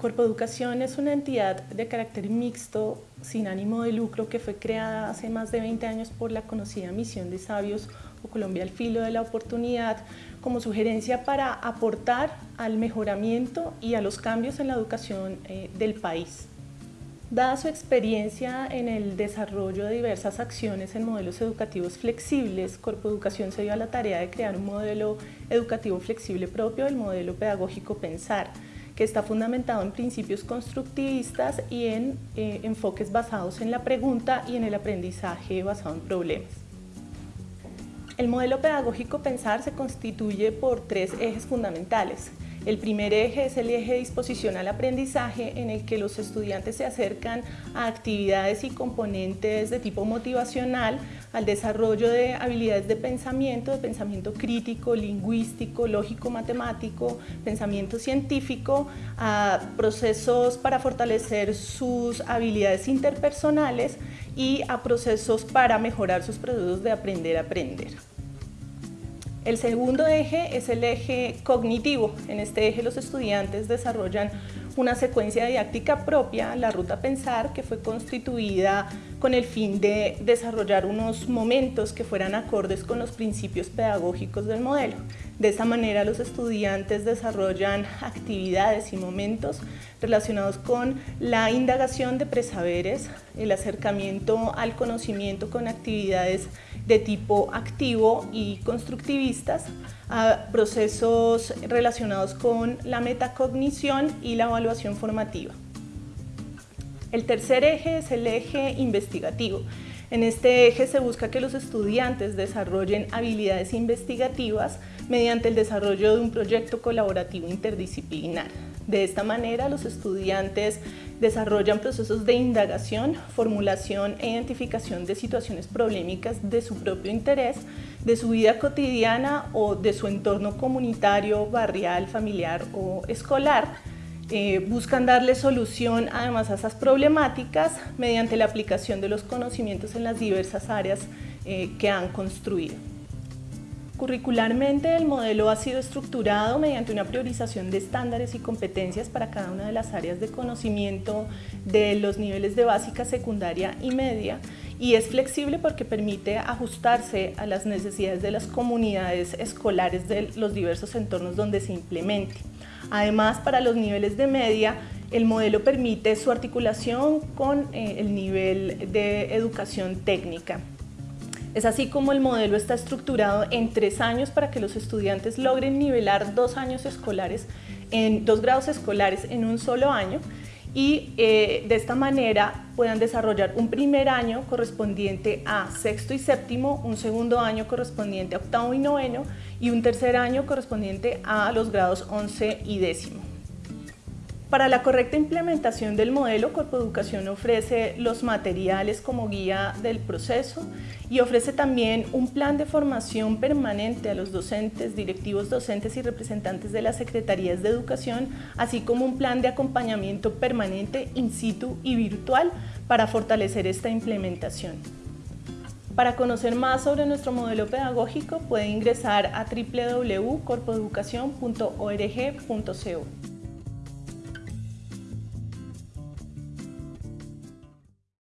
Corpo Educación es una entidad de carácter mixto, sin ánimo de lucro, que fue creada hace más de 20 años por la conocida Misión de Sabios o Colombia al Filo de la Oportunidad, como sugerencia para aportar al mejoramiento y a los cambios en la educación eh, del país. Dada su experiencia en el desarrollo de diversas acciones en modelos educativos flexibles, Corpo Educación se dio a la tarea de crear un modelo educativo flexible propio del modelo pedagógico Pensar, que está fundamentado en principios constructivistas y en eh, enfoques basados en la pregunta y en el aprendizaje basado en problemas. El modelo pedagógico Pensar se constituye por tres ejes fundamentales, el primer eje es el eje de disposición al aprendizaje en el que los estudiantes se acercan a actividades y componentes de tipo motivacional, al desarrollo de habilidades de pensamiento, de pensamiento crítico, lingüístico, lógico, matemático, pensamiento científico, a procesos para fortalecer sus habilidades interpersonales y a procesos para mejorar sus procesos de aprender a aprender. El segundo eje es el eje cognitivo. En este eje los estudiantes desarrollan una secuencia didáctica propia, la ruta pensar, que fue constituida con el fin de desarrollar unos momentos que fueran acordes con los principios pedagógicos del modelo. De esa manera los estudiantes desarrollan actividades y momentos relacionados con la indagación de presaberes, el acercamiento al conocimiento con actividades de tipo activo y constructivistas, a procesos relacionados con la metacognición y la evaluación formativa. El tercer eje es el eje investigativo. En este eje se busca que los estudiantes desarrollen habilidades investigativas mediante el desarrollo de un proyecto colaborativo interdisciplinar. De esta manera, los estudiantes desarrollan procesos de indagación, formulación e identificación de situaciones problemáticas de su propio interés, de su vida cotidiana o de su entorno comunitario, barrial, familiar o escolar, eh, buscan darle solución además a esas problemáticas mediante la aplicación de los conocimientos en las diversas áreas eh, que han construido. Curricularmente el modelo ha sido estructurado mediante una priorización de estándares y competencias para cada una de las áreas de conocimiento de los niveles de básica, secundaria y media y es flexible porque permite ajustarse a las necesidades de las comunidades escolares de los diversos entornos donde se implemente. Además, para los niveles de media, el modelo permite su articulación con eh, el nivel de educación técnica. Es así como el modelo está estructurado en tres años para que los estudiantes logren nivelar dos años escolares en dos grados escolares en un solo año y eh, de esta manera puedan desarrollar un primer año correspondiente a sexto y séptimo, un segundo año correspondiente a octavo y noveno y un tercer año correspondiente a los grados once y décimo. Para la correcta implementación del modelo, Corpo Educación ofrece los materiales como guía del proceso y ofrece también un plan de formación permanente a los docentes, directivos docentes y representantes de las Secretarías de Educación, así como un plan de acompañamiento permanente in situ y virtual para fortalecer esta implementación. Para conocer más sobre nuestro modelo pedagógico puede ingresar a www.corpoeducacion.org.co.